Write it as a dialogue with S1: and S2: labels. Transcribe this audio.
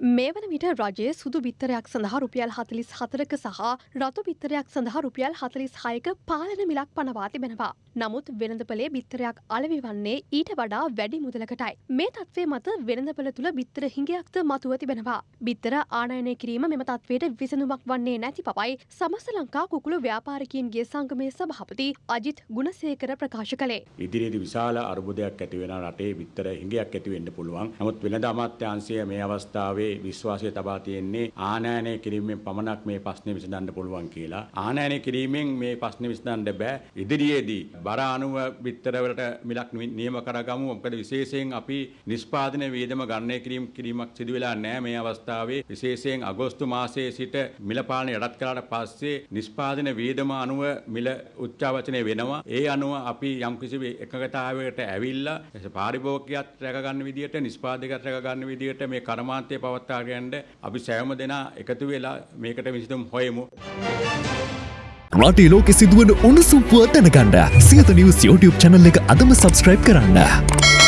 S1: මේ වන විට රජයේ සුදු බිත්තරයක් සඳහා රුපියල් හතලිස් හතරක සහ රතු බිත්තරයක් සඳහා රුපියල් හතලිස් හයක පාලන මිලක් පනවා තිබෙනවා. නමුත් වෙළඳපලේ බිත්තරයක් අලවි වන්නේ ඊට වඩා වැඩි මුදලකටයි. මේ තත්වේ මත වෙළඳපල තුළ බිත්තර හිඟයක්ද මතුව තිබෙනවා. බිත්තර ආනයනය කිරීම මෙම තත්වයට විසඳුමක් වන්නේ නැති පවයි සමස්ත ලංකා කුකුළු ව්‍යාපාරිකයන්ගේ සංගමේ සභහපති අජිත් ගුණසේකර ප්‍රකාශ කළේ.
S2: ඉදිරියේදී විශාල අර්බුදයක් ඇති වෙන රටේ බිත්තර හිඟයක් ඇති වෙන්න පුළුවන්. නමුත් වෙළඳ අමාත්‍යාංශය මේ අවස්ථාවේ විශ්වාසය තබා තියෙන්නේ ආනයනය කිරීමෙන් පමණක් මේ ප්‍රශ්නේ විසඳන්න පුළුවන් කියලා. ආනයනය කිරීමෙන් මේ ප්‍රශ්නේ විසඳන්න බෑ. ඉදිරියේදී බර අණුව බිත්තරවලට මිලක් නියම කරගමු. මොකද විශේෂයෙන් අපි නිෂ්පාදන වියදම ගණනය කිරීම කිරීමක් සිදු වෙලා නැහැ මේ අවස්ථාවේ. විශේෂයෙන් අගෝස්තු මාසයේ සිට මිල පාලනය යටත් කළාට පස්සේ නිෂ්පාදන වියදම අණුව මිල උච්චාවචනය වෙනවා. ඒ අනුව අපි යම්කිසි එකගතාවයකට ඇවිල්ලා පාරිභෝගිකයත් රැක ගන්න විදියට නිෂ්පාදකයත් රැක ගන්න විදියට මේ කර්මාන්තය පවත්වාගෙන අපි සෑම දෙනා එකතු වෙලා මේකට විසඳුම් හොයමු.
S3: රටේ ලෝකෙ සිදුවන උණුසුම් පුවත් දැනගන්න සියත නිවස් YouTube channel එක අදම subscribe කරන්න.